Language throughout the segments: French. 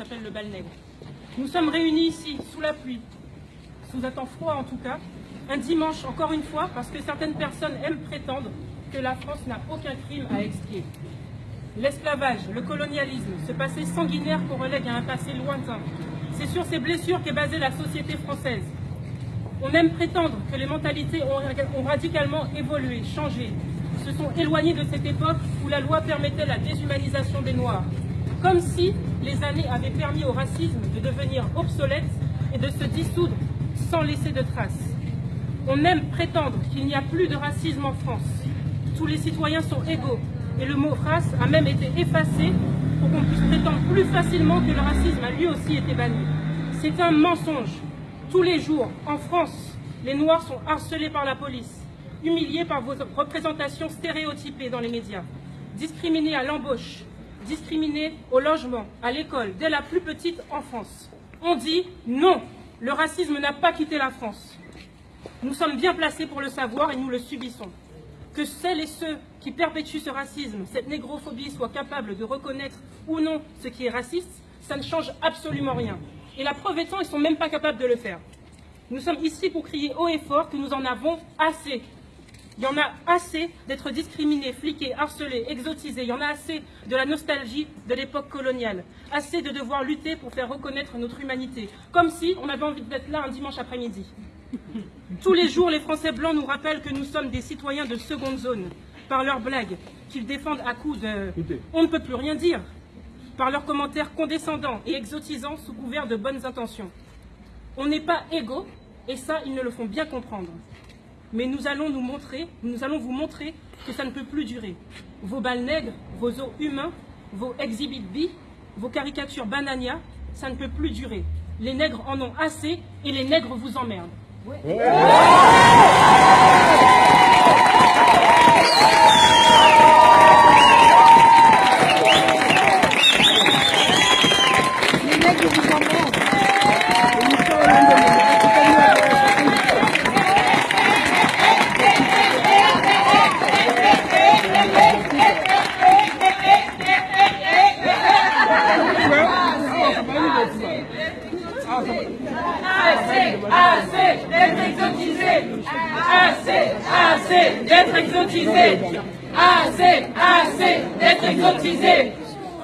s'appelle le bal. Nous sommes réunis ici, sous la pluie, sous un temps froid en tout cas, un dimanche encore une fois, parce que certaines personnes aiment prétendre que la France n'a aucun crime à expier. L'esclavage, le colonialisme, ce passé sanguinaire qu'on relègue à un passé lointain, c'est sur ces blessures qu'est basée la société française. On aime prétendre que les mentalités ont radicalement évolué, changé, se sont éloignées de cette époque où la loi permettait la déshumanisation des Noirs, comme si les années avaient permis au racisme de devenir obsolète et de se dissoudre sans laisser de traces. On aime prétendre qu'il n'y a plus de racisme en France. Tous les citoyens sont égaux et le mot race a même été effacé pour qu'on puisse prétendre plus facilement que le racisme a lui aussi été banni. C'est un mensonge. Tous les jours, en France, les Noirs sont harcelés par la police, humiliés par vos représentations stéréotypées dans les médias, discriminés à l'embauche, discriminés au logement, à l'école, dès la plus petite enfance. On dit non, le racisme n'a pas quitté la France. Nous sommes bien placés pour le savoir et nous le subissons. Que celles et ceux qui perpétuent ce racisme, cette négrophobie, soient capables de reconnaître ou non ce qui est raciste, ça ne change absolument rien. Et la preuve étant, ils ne sont même pas capables de le faire. Nous sommes ici pour crier haut et fort que nous en avons assez il y en a assez d'être discriminés, fliqués, harcelés, exotisés. Il y en a assez de la nostalgie de l'époque coloniale. Assez de devoir lutter pour faire reconnaître notre humanité. Comme si on avait envie d'être là un dimanche après-midi. Tous les jours, les Français blancs nous rappellent que nous sommes des citoyens de seconde zone. Par leurs blagues, qu'ils défendent à coups de « on ne peut plus rien dire », par leurs commentaires condescendants et exotisants sous couvert de bonnes intentions. On n'est pas égaux, et ça, ils ne le font bien comprendre mais nous allons nous montrer, nous allons vous montrer que ça ne peut plus durer. Vos balles nègres, vos os humains, vos exhibit B, vos caricatures banania, ça ne peut plus durer. Les nègres en ont assez et les nègres vous emmerdent. Assez, assez d'être exotisé. Assez, assez d'être exotisé. Assez, assez d'être exotisé.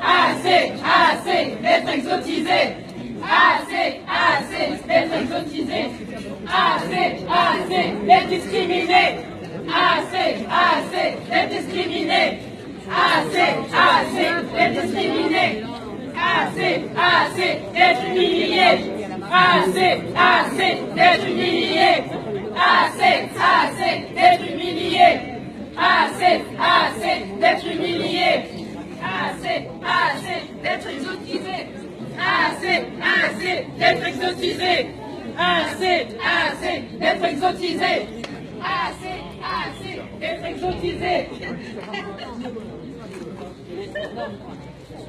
Assez, assez d'être exotisé. Assez, assez d'être exotisé. Assez, assez d'être discriminé. Assez, assez d'être discriminé. Assez d'être humilié. Assez, assez d'être humilié. Assez, assez d'être humilié. Assez, assez d'être humilié. Assez, assez d'être exotisé. Assez, assez d'être exotisé. Assez, assez d'être exotisé. Assez, assez d'être exotisé.